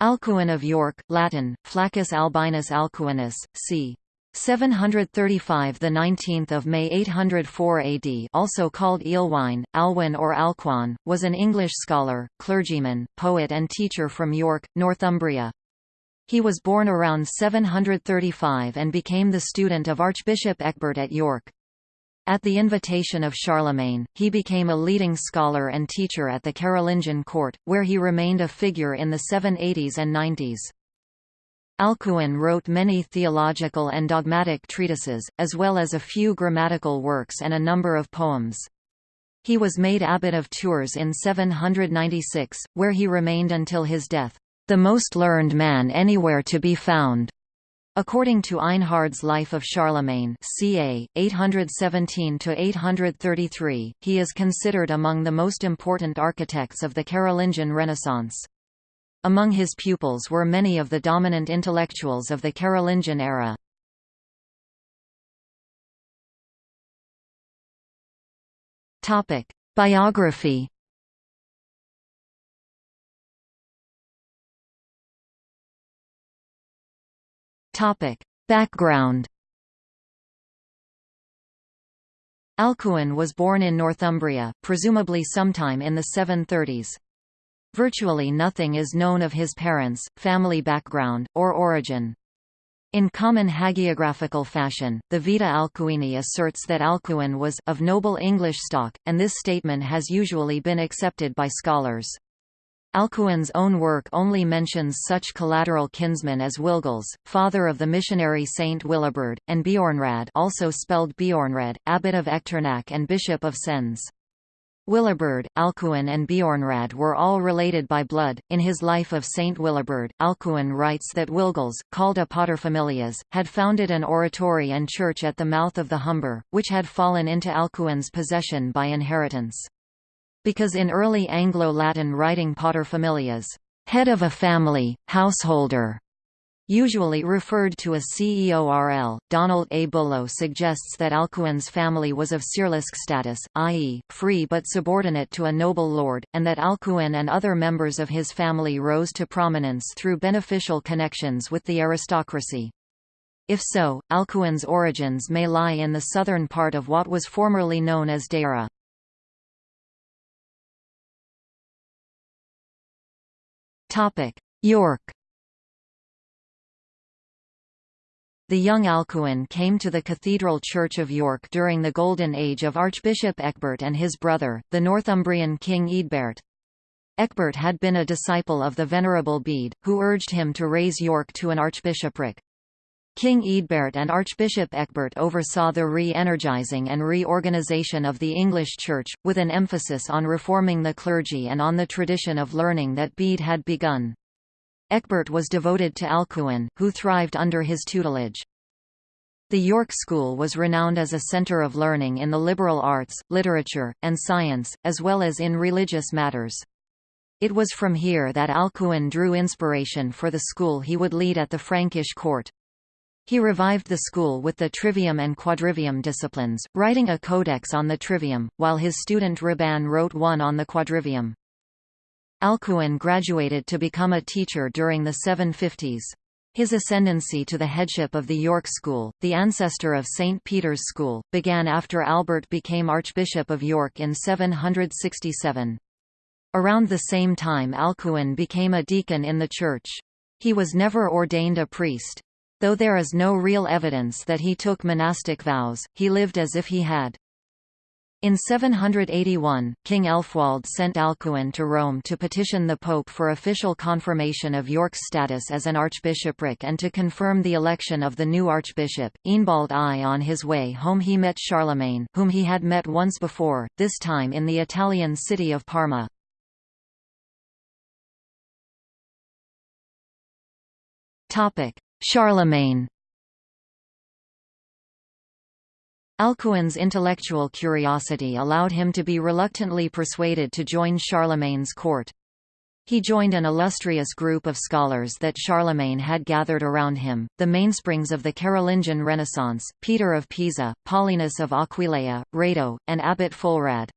Alcuin of York, Latin, Flaccus albinus Alcuinus, c. 735 the 19th of May 804 AD also called Eelwine, Alwyn or Alcuin, was an English scholar, clergyman, poet and teacher from York, Northumbria. He was born around 735 and became the student of Archbishop Ecgbert at York. At the invitation of Charlemagne, he became a leading scholar and teacher at the Carolingian court, where he remained a figure in the 780s and 90s. Alcuin wrote many theological and dogmatic treatises, as well as a few grammatical works and a number of poems. He was made abbot of Tours in 796, where he remained until his death, the most learned man anywhere to be found. According to Einhard's Life of Charlemagne ca. 817–833, he is considered among the most important architects of the Carolingian Renaissance. Among his pupils were many of the dominant intellectuals of the Carolingian era. Biography Topic: Background. Alcuin was born in Northumbria, presumably sometime in the 730s. Virtually nothing is known of his parents, family background, or origin. In common hagiographical fashion, the Vita Alcuini asserts that Alcuin was of noble English stock, and this statement has usually been accepted by scholars. Alcuin's own work only mentions such collateral kinsmen as Wilgils, father of the missionary Saint Willibrord, and Beornrad also spelled Beornred, abbot of Echternach and bishop of Sens. Willibrord, Alcuin and Beornrad were all related by blood. In his Life of Saint Willibrord, Alcuin writes that Wilgils, called a paterfamilias, had founded an oratory and church at the mouth of the Humber, which had fallen into Alcuin's possession by inheritance because in early Anglo-Latin writing paterfamilias, head of a family, householder, usually referred to as CEORL. Donald A. Bullough suggests that Alcuin's family was of cierlisc status, i.e., free but subordinate to a noble lord, and that Alcuin and other members of his family rose to prominence through beneficial connections with the aristocracy. If so, Alcuin's origins may lie in the southern part of what was formerly known as Deira. York The young Alcuin came to the Cathedral Church of York during the Golden Age of Archbishop Ecgbert and his brother, the Northumbrian King Eadbert. Ecgbert had been a disciple of the Venerable Bede, who urged him to raise York to an archbishopric. King Eadbert and Archbishop Ecgbert oversaw the re-energizing and reorganization of the English Church, with an emphasis on reforming the clergy and on the tradition of learning that Bede had begun. Ecgbert was devoted to Alcuin, who thrived under his tutelage. The York School was renowned as a centre of learning in the liberal arts, literature, and science, as well as in religious matters. It was from here that Alcuin drew inspiration for the school he would lead at the Frankish court. He revived the school with the trivium and quadrivium disciplines, writing a codex on the trivium, while his student Raban wrote one on the quadrivium. Alcuin graduated to become a teacher during the 750s. His ascendancy to the headship of the York School, the ancestor of St. Peter's School, began after Albert became Archbishop of York in 767. Around the same time Alcuin became a deacon in the church. He was never ordained a priest. Though there is no real evidence that he took monastic vows, he lived as if he had. In 781, King Elfwald sent Alcuin to Rome to petition the Pope for official confirmation of York's status as an archbishopric and to confirm the election of the new archbishop. Eanbald I on his way home he met Charlemagne, whom he had met once before, this time in the Italian city of Parma. Charlemagne Alcuin's intellectual curiosity allowed him to be reluctantly persuaded to join Charlemagne's court. He joined an illustrious group of scholars that Charlemagne had gathered around him, the mainsprings of the Carolingian Renaissance, Peter of Pisa, Paulinus of Aquileia, Rado, and Abbot Fulrad.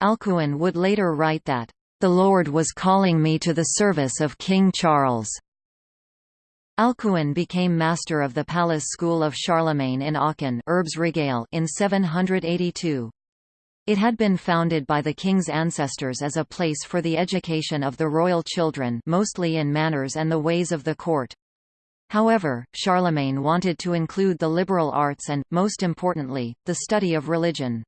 Alcuin would later write that, the Lord was calling me to the service of King Charles." Alcuin became master of the palace school of Charlemagne in Aachen in 782. It had been founded by the king's ancestors as a place for the education of the royal children mostly in manners and the ways of the court. However, Charlemagne wanted to include the liberal arts and, most importantly, the study of religion.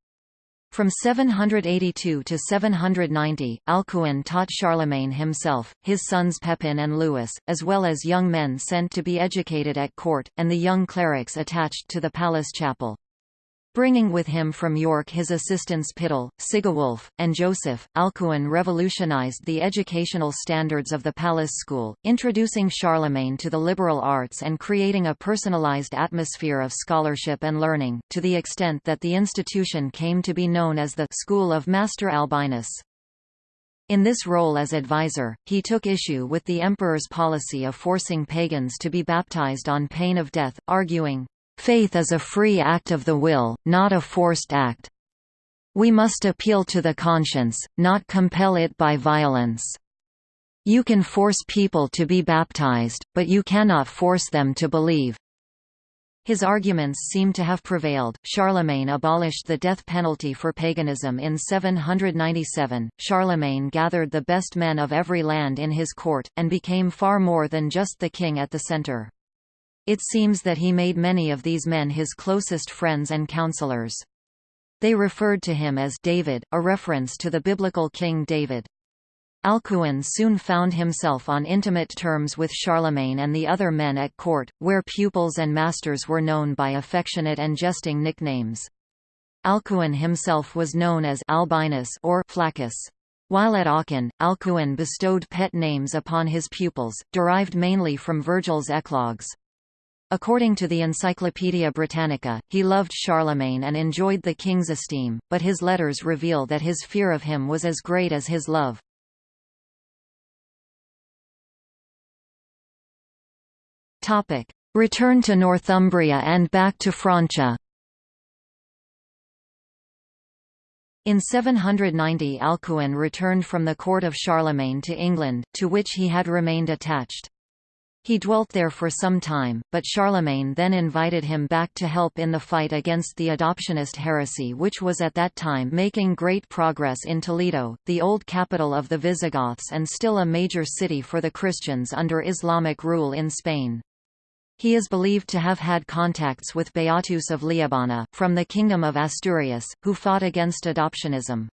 From 782 to 790, Alcuin taught Charlemagne himself, his sons Pepin and Louis, as well as young men sent to be educated at court, and the young clerics attached to the palace chapel. Bringing with him from York his assistants Pyttel, Sigewulf, and Joseph, Alcuin revolutionized the educational standards of the palace school, introducing Charlemagne to the liberal arts and creating a personalized atmosphere of scholarship and learning, to the extent that the institution came to be known as the School of Master Albinus. In this role as advisor, he took issue with the emperor's policy of forcing pagans to be baptized on pain of death, arguing, Faith is a free act of the will, not a forced act. We must appeal to the conscience, not compel it by violence. You can force people to be baptized, but you cannot force them to believe. His arguments seem to have prevailed. Charlemagne abolished the death penalty for paganism in 797. Charlemagne gathered the best men of every land in his court, and became far more than just the king at the center. It seems that he made many of these men his closest friends and counselors. They referred to him as David, a reference to the biblical King David. Alcuin soon found himself on intimate terms with Charlemagne and the other men at court, where pupils and masters were known by affectionate and jesting nicknames. Alcuin himself was known as Albinus or Flaccus. While at Aachen, Alcuin bestowed pet names upon his pupils, derived mainly from Virgil's eclogues. According to the Encyclopaedia Britannica, he loved Charlemagne and enjoyed the king's esteem, but his letters reveal that his fear of him was as great as his love. Return to Northumbria and back to Francia In 790 Alcuin returned from the court of Charlemagne to England, to which he had remained attached. He dwelt there for some time, but Charlemagne then invited him back to help in the fight against the adoptionist heresy which was at that time making great progress in Toledo, the old capital of the Visigoths and still a major city for the Christians under Islamic rule in Spain. He is believed to have had contacts with Beatus of Liébana, from the Kingdom of Asturias, who fought against adoptionism.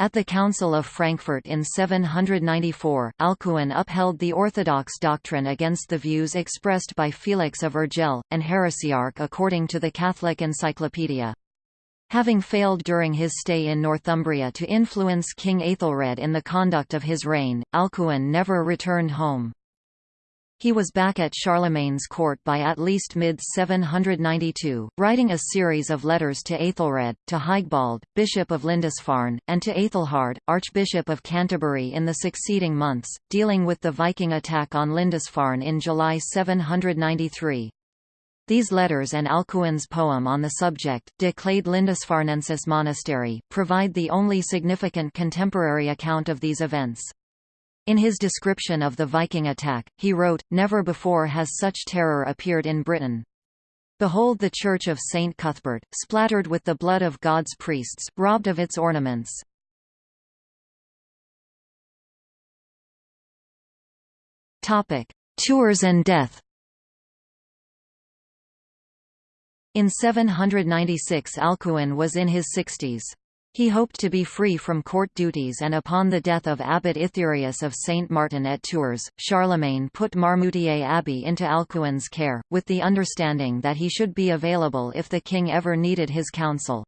At the Council of Frankfurt in 794, Alcuin upheld the orthodox doctrine against the views expressed by Felix of Urgell, an heresiarch according to the Catholic Encyclopedia. Having failed during his stay in Northumbria to influence King Aethelred in the conduct of his reign, Alcuin never returned home. He was back at Charlemagne's court by at least mid-792, writing a series of letters to Aethelred, to Higbald, Bishop of Lindisfarne, and to Aethelhard, Archbishop of Canterbury in the succeeding months, dealing with the Viking attack on Lindisfarne in July 793. These letters and Alcuin's poem on the subject, De Clade Lindisfarnensis Monastery, provide the only significant contemporary account of these events. In his description of the Viking attack, he wrote, Never before has such terror appeared in Britain. Behold the church of St. Cuthbert, splattered with the blood of God's priests, robbed of its ornaments. Tours and death In 796 Alcuin was in his sixties. He hoped to be free from court duties and upon the death of Abbot Itherius of Saint Martin at Tours, Charlemagne put Marmoutier Abbey into Alcuin's care, with the understanding that he should be available if the king ever needed his counsel.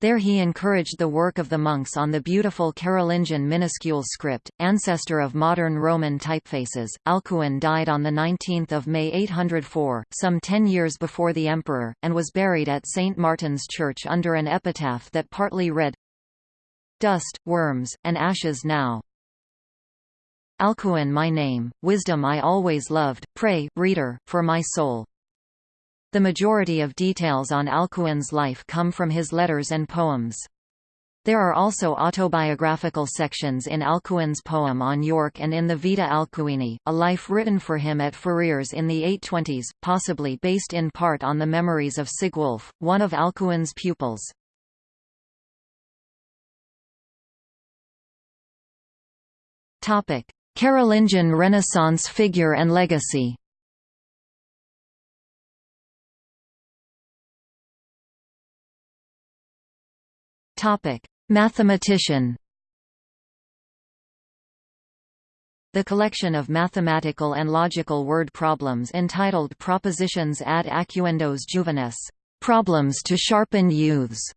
There he encouraged the work of the monks on the beautiful Carolingian minuscule script, ancestor of modern Roman typefaces. Alcuin died on 19 May 804, some ten years before the emperor, and was buried at St. Martin's Church under an epitaph that partly read, Dust, worms, and ashes now. Alcuin my name, wisdom I always loved, pray, reader, for my soul. The majority of details on Alcuin's life come from his letters and poems. There are also autobiographical sections in Alcuin's poem on York and in the Vita Alcuini, a life written for him at Ferrières in the 820s, possibly based in part on the memories of Sigwulf, one of Alcuin's pupils. Carolingian Renaissance figure and legacy Topic: Mathematician The collection of mathematical and logical word problems entitled Propositions ad acuendos juvenes problems to sharpen youths,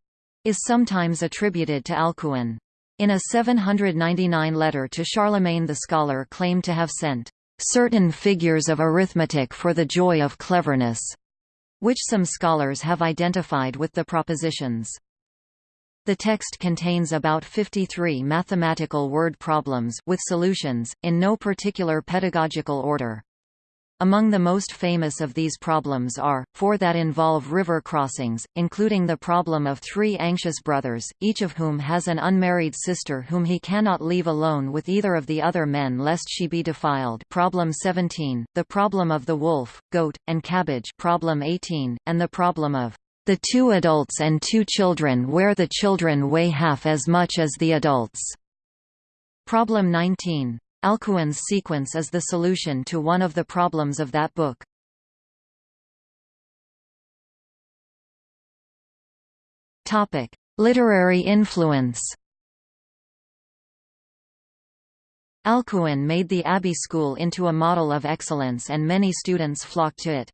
is sometimes attributed to Alcuin. In a 799 letter to Charlemagne the scholar claimed to have sent certain figures of arithmetic for the joy of cleverness, which some scholars have identified with the propositions. The text contains about 53 mathematical word problems with solutions, in no particular pedagogical order. Among the most famous of these problems are, four that involve river crossings, including the problem of three anxious brothers, each of whom has an unmarried sister whom he cannot leave alone with either of the other men lest she be defiled problem 17, the problem of the wolf, goat, and cabbage problem 18, and the problem of the two adults and two children where the children weigh half as much as the adults. Problem 19. Alcuin's sequence is the solution to one of the problems of that book. Topic: Literary influence. Alcuin made the Abbey School into a model of excellence and many students flocked to it.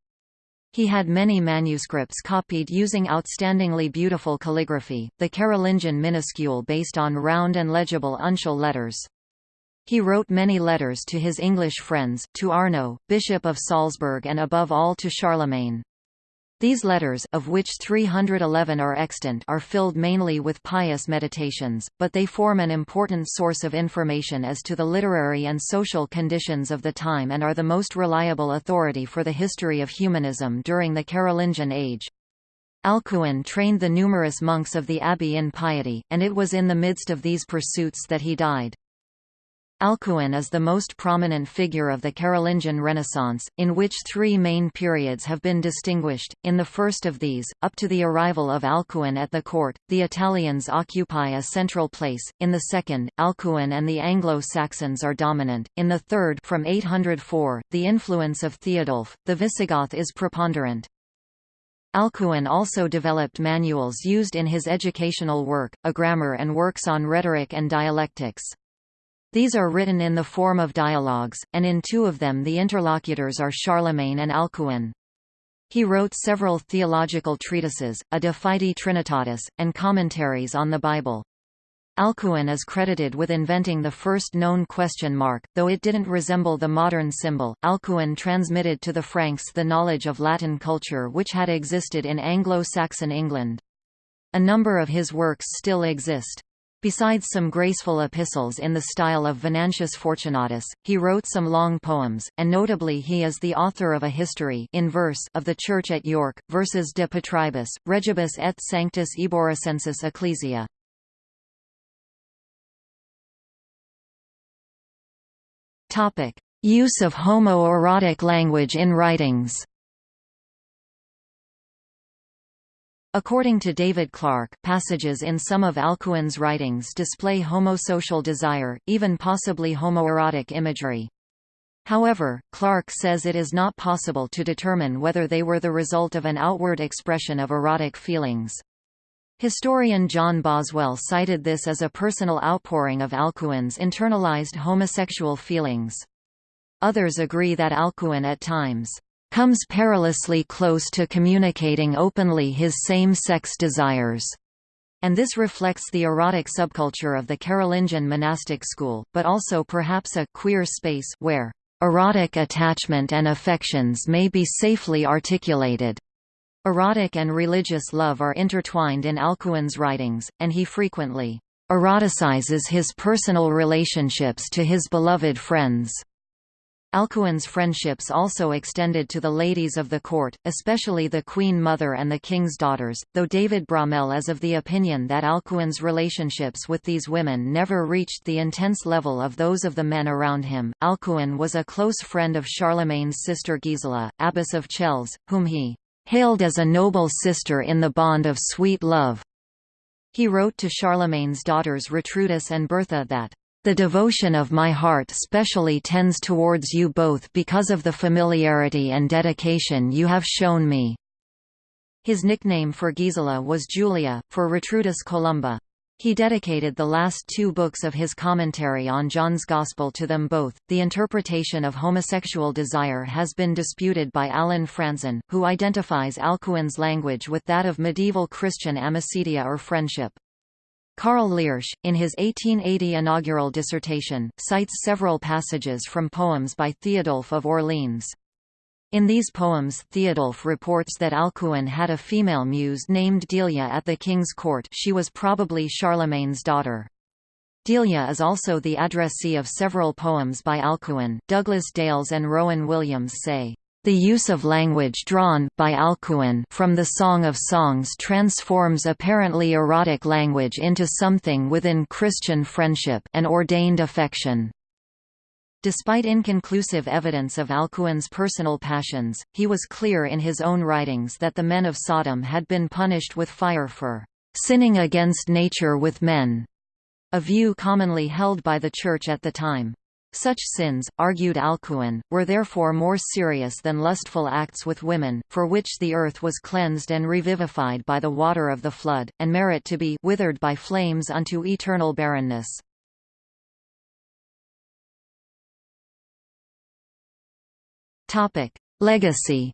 He had many manuscripts copied using outstandingly beautiful calligraphy, the Carolingian minuscule based on round and legible uncial letters. He wrote many letters to his English friends, to Arno, Bishop of Salzburg and above all to Charlemagne. These letters of which 311 are extant are filled mainly with pious meditations, but they form an important source of information as to the literary and social conditions of the time and are the most reliable authority for the history of humanism during the Carolingian age. Alcuin trained the numerous monks of the abbey in piety, and it was in the midst of these pursuits that he died. Alcuin is the most prominent figure of the Carolingian Renaissance, in which three main periods have been distinguished. In the first of these, up to the arrival of Alcuin at the court, the Italians occupy a central place. In the second, Alcuin and the Anglo-Saxons are dominant. In the third, from 804, the influence of Theodulf, the Visigoth is preponderant. Alcuin also developed manuals used in his educational work, a grammar and works on rhetoric and dialectics. These are written in the form of dialogues, and in two of them the interlocutors are Charlemagne and Alcuin. He wrote several theological treatises, a De Fide Trinitatis, and commentaries on the Bible. Alcuin is credited with inventing the first known question mark, though it didn't resemble the modern symbol. Alcuin transmitted to the Franks the knowledge of Latin culture which had existed in Anglo-Saxon England. A number of his works still exist. Besides some graceful epistles in the style of Venantius Fortunatus, he wrote some long poems, and notably he is the author of a history in verse of the Church at York, Versus de Patribus, Regibus et Sanctus Eboricensis Ecclesia. Use of homoerotic language in writings According to David Clarke, passages in some of Alcuin's writings display homosocial desire, even possibly homoerotic imagery. However, Clarke says it is not possible to determine whether they were the result of an outward expression of erotic feelings. Historian John Boswell cited this as a personal outpouring of Alcuin's internalized homosexual feelings. Others agree that Alcuin at times comes perilously close to communicating openly his same-sex desires. And this reflects the erotic subculture of the Carolingian monastic school, but also perhaps a queer space where erotic attachment and affections may be safely articulated. Erotic and religious love are intertwined in Alcuin's writings, and he frequently eroticizes his personal relationships to his beloved friends. Alcuin's friendships also extended to the ladies of the court, especially the queen mother and the king's daughters, though David Bromell is of the opinion that Alcuin's relationships with these women never reached the intense level of those of the men around him. Alcuin was a close friend of Charlemagne's sister Gisela, abbess of Chelles, whom he hailed as a noble sister in the bond of sweet love. He wrote to Charlemagne's daughters Retrudis and Bertha that the devotion of my heart specially tends towards you both because of the familiarity and dedication you have shown me." His nickname for Gisela was Julia, for Gertrudis Columba. He dedicated the last two books of his commentary on John's Gospel to them both. The interpretation of homosexual desire has been disputed by Allen Frantzen, who identifies Alcuin's language with that of medieval Christian amicitia or friendship. Karl Liersch, in his 1880 inaugural dissertation, cites several passages from poems by Theodulf of Orleans. In these poems Theodulf reports that Alcuin had a female muse named Delia at the king's court she was probably Charlemagne's daughter. Delia is also the addressee of several poems by Alcuin. Douglas Dales and Rowan Williams say, the use of language drawn by Alcuin from the Song of Songs transforms apparently erotic language into something within Christian friendship and ordained affection. Despite inconclusive evidence of Alcuin's personal passions, he was clear in his own writings that the men of Sodom had been punished with fire for sinning against nature with men, a view commonly held by the Church at the time. Such sins, argued Alcuin, were therefore more serious than lustful acts with women, for which the earth was cleansed and revivified by the water of the flood, and merit to be withered by flames unto eternal barrenness. Legacy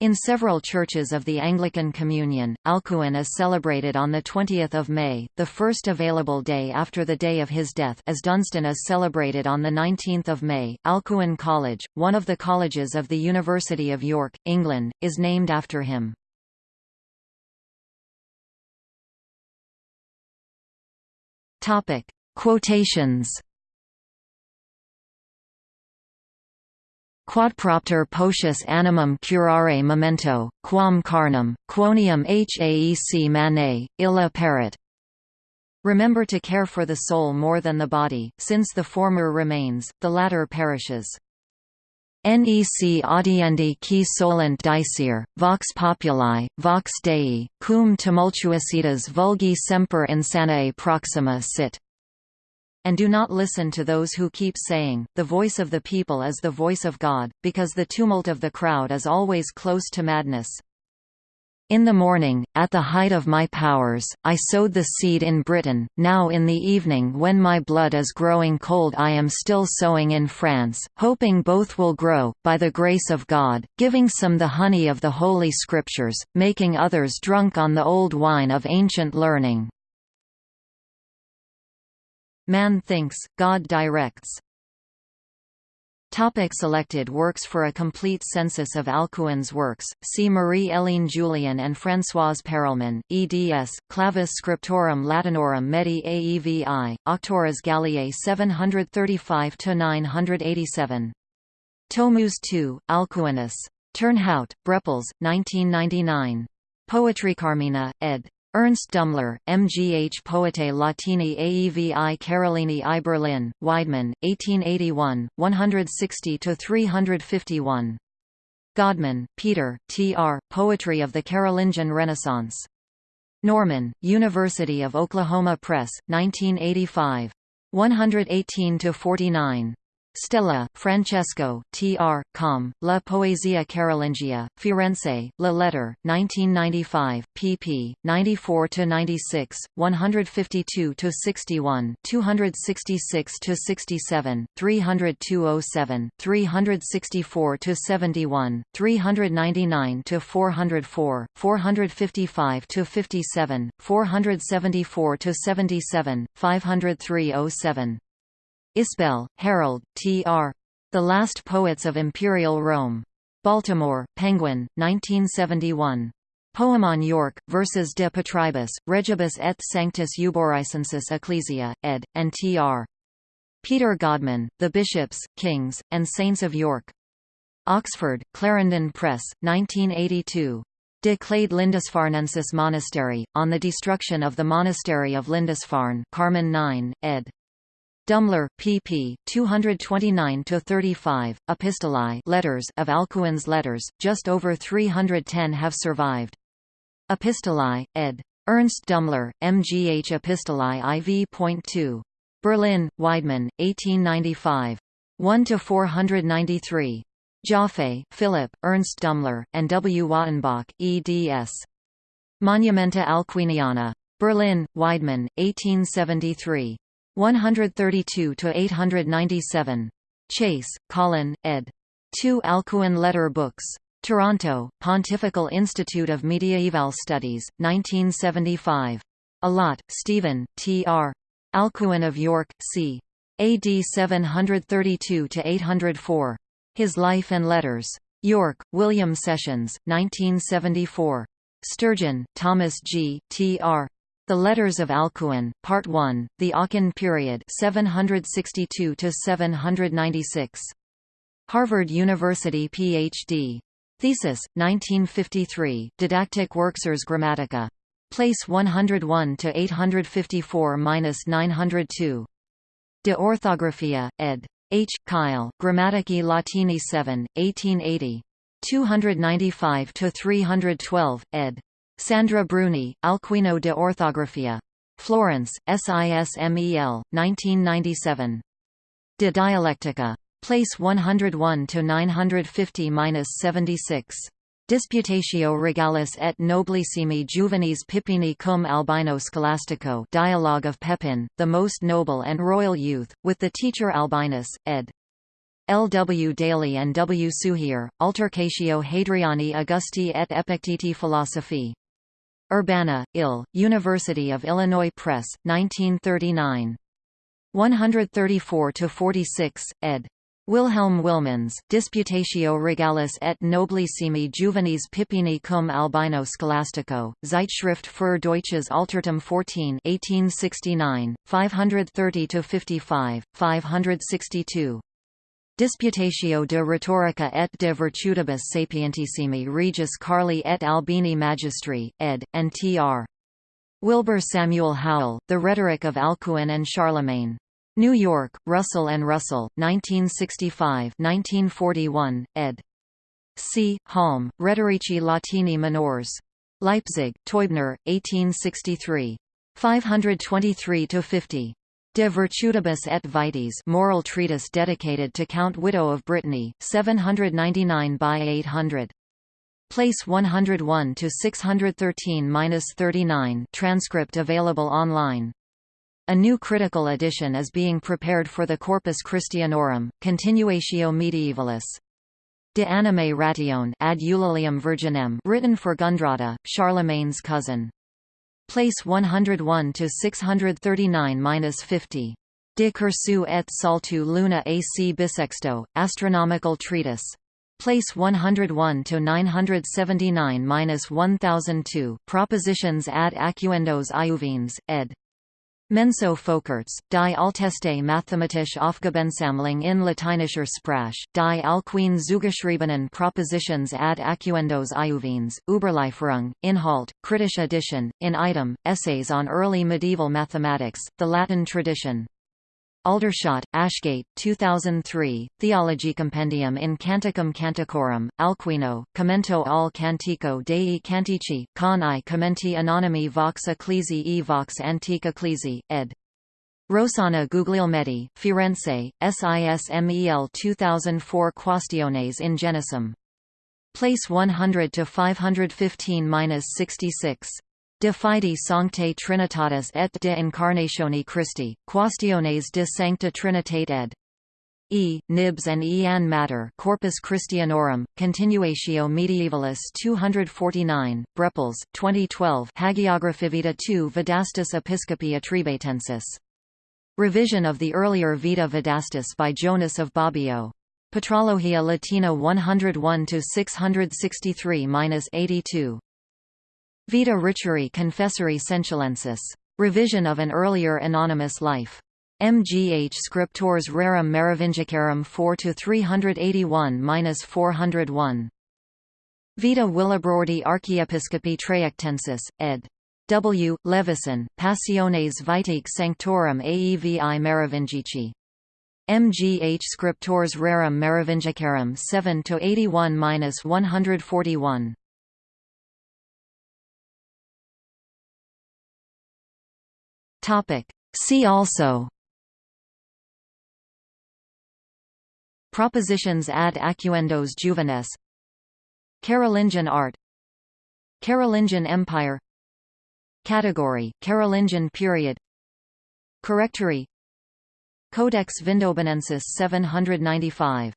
In several churches of the Anglican Communion, Alcuin is celebrated on 20 May, the first available day after the day of his death as Dunstan is celebrated on 19 May. Alcuin College, one of the colleges of the University of York, England, is named after him. Quotations Quodpropter potius animum curare memento, quam carnum, quonium haec mane, illa paret. Remember to care for the soul more than the body, since the former remains, the latter perishes. Nec audiendi qui solent dicere, vox populi, vox Dei, cum tumultuositas vulgi semper insanae proxima sit and do not listen to those who keep saying, the voice of the people is the voice of God, because the tumult of the crowd is always close to madness. In the morning, at the height of my powers, I sowed the seed in Britain, now in the evening when my blood is growing cold I am still sowing in France, hoping both will grow, by the grace of God, giving some the honey of the Holy Scriptures, making others drunk on the old wine of ancient learning. Man thinks, God directs. Topic selected works For a complete census of Alcuin's works, see Marie-Hélène Jullien and Françoise Perelman, eds, Clavis Scriptorum Latinorum Medii Aevi, Auctores Galliae 735–987. Tomus II, Alcuinus. Turnhout, Brepols, 1999. Poetry Carmina, ed. Ernst Dummler, MGH Poetae Latini Aevi Carolini I Berlin, Weidmann, 1881, 160–351. Godman, Peter, T.R., Poetry of the Carolingian Renaissance. Norman, University of Oklahoma Press, 1985. 118–49. Stella, Francesco, T.R., Com, La Poesia Carolingia, Firenze, La Lettere, 1995, pp. 94–96, 152–61, 266–67, 302–07, 364–71, 399–404, 455–57, 474–77, 503–07. Isbell, Harold, T.R. The Last Poets of Imperial Rome. Baltimore, Penguin, 1971. Poem on York, versus de Patribus, Regibus et Sanctus Euboricensis Ecclesia, ed., and T.R. Peter Godman, The Bishops, Kings, and Saints of York. Oxford, Clarendon Press, 1982. De Clade Lindisfarnensis Monastery, on the destruction of the monastery of Lindisfarne Carmen 9, ed. Dummler, pp. 229–35, Epistolae letters of Alcuin's letters, just over 310 have survived. Epistolae, ed. Ernst Dummler, MGH Epistolae IV.2. Berlin, Weidmann, 1895. 1–493. Jaffé, Philip, Ernst Dummler, and W. Wattenbach, eds. Monumenta Alcuiniana. Berlin, Weidmann, 1873. 132–897. Chase, Colin, ed. 2 Alcuin Letter Books. Toronto, Pontifical Institute of Mediaeval Studies, 1975. Allott, Stephen, T.R. Alcuin of York, c. AD 732–804. His Life and Letters. York, William Sessions, 1974. Sturgeon, Thomas G., T.R. The Letters of Alcuin, Part 1, The Aachen Period 762–796. Harvard University Ph.D. Thesis, 1953, Didactic Worksers Grammatica. Place 101–854–902. De Orthographia, ed. H. Keil, Grammatici Latini 7, 1880. 295–312, ed. Sandra Bruni, Alquino de Orthographia. Florence, SISMEL, 1997. De Dialectica. Place 101 to 950-76. Disputatio regalis et noblissimi juvenis Pippini cum Albino Scholastico Dialogue of Pepin, the most noble and royal youth, with the teacher Albinus, ed. L. W. Daly and W. Suchier, Altercatio Hadriani Augusti et Epicteti Philosophi. Urbana, Ill, University of Illinois Press, 1939. 134–46, ed. Wilhelm Wilmans, Disputatio Regalis et Noblissimi Juvenis Pippini cum Albino Scholastico, Zeitschrift für Deutsches Altertum 14 1869, 530–55, 562. Disputatio de rhetorica et de virtutibus sapientissimi regis Carli et Albini magistri, ed., and tr. Wilbur Samuel Howell, The Rhetoric of Alcuin and Charlemagne. New York, Russell and Russell, 1965 1941, ed. C. Halm, Rhetorici Latini minors. Leipzig, Teubner, 1863. 523–50. De Virtutibus et Vites moral treatise dedicated to Count Wido of Brittany, 799 by 800. Place 101 to 613-39 transcript available online. A new critical edition is being prepared for the Corpus Christianorum, Continuatio Medievalis. De anime ration ad Eulalium virginem written for Gundrada, Charlemagne's cousin. Place 101 to 639-50. De cursu et saltu luna ac bisexto, astronomical treatise. Place 101 to 979-1002. Propositions ad acuendos iuvines, ed. Menso Folkerts, die Alteste mathematische Aufgabensammlung in lateinischer Sprache, die Alcuin zugeschriebenen Propositions ad acuendos iuvines, Überlieferung, Inhalt, Kritische edition, in item, Essays on Early Medieval Mathematics, the Latin Tradition. Aldershot, Ashgate, 2003, Theology Compendium in Canticum Canticorum, Alquino, Commento al Cantico dei Cantici, con i commenti anonimi vox ecclesi e vox antique ecclesi, ed. Rossana Guglielmetti, Firenze, SISMEL 2004 Quaestiones in Genesum. Place 100 to 515-66. De fide sanctae Trinitatis et de incarnatione Christi, Quaestiones de sancta Trinitate ed. E. Knibbs and E. Matter Corpus Christianorum, Continuatio Medievalis 249, Brepols, 2012 Hagiographivita 2 Vedastis Episcopi Atrebatensis. Revision of the earlier Vita Vedastis by Jonas of Bobbio. Patrologia Latina 101–663–82. Vita Richeri Confessori Sensualensis. Revision of an earlier anonymous life. MGH scriptores rerum Merovingicarum 4 to 381-401. Vita Willibrordi Archiepiscopi Traiectensis, ed. W. Levison, Passiones Vitae Sanctorum Aevi Merovingici. MGH scriptores rerum Merovingicarum 7 Topic. See also. Propositions ad acuendos juvenes. Carolingian art. Carolingian Empire. Category, Carolingian period. Correctory Codex Vindobonensis 795